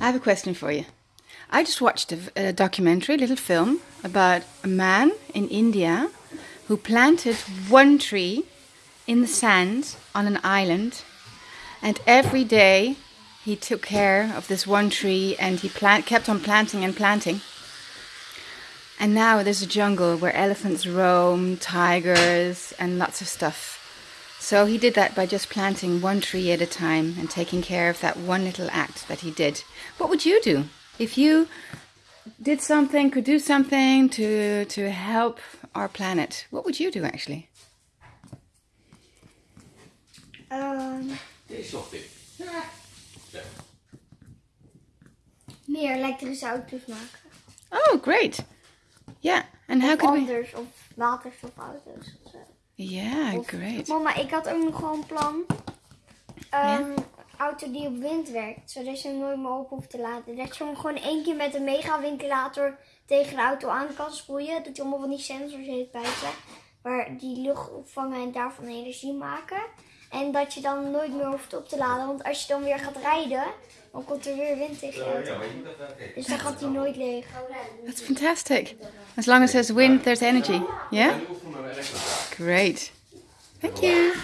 I have a question for you. I just watched a, a documentary, a little film, about a man in India who planted one tree in the sand on an island, and every day he took care of this one tree and he plant, kept on planting and planting. And now there's a jungle where elephants roam, tigers, and lots of stuff. So he did that by just planting one tree at a time and taking care of that one little act that he did. What would you do if you did something, could do something to to help our planet? What would you do actually? Um, Deze zocht ik. meer elektrische auto's maken. Oh, great. Yeah, and how of could we? anders, of waterstofauto's of Yeah, Of- great. Mama, ik had ook nog gewoon een plan. Ehm, auto die op wind werkt, zodat je hem nooit meer op hoeft te laden. Dat je hem gewoon één keer met een megaventilator tegen de auto aan kan sproeien. Dat je allemaal van die sensors heeft buiten. Waar die lucht opvangen en daarvan energie maken. En dat je dan nooit meer hoeft op te laden. Want als je dan weer gaat rijden, dan komt er weer wind tegen je auto. Dus dan gaat hij nooit leeg. That's fantastic. As long as there's wind, there's energy. Yeah? Great. Thank you.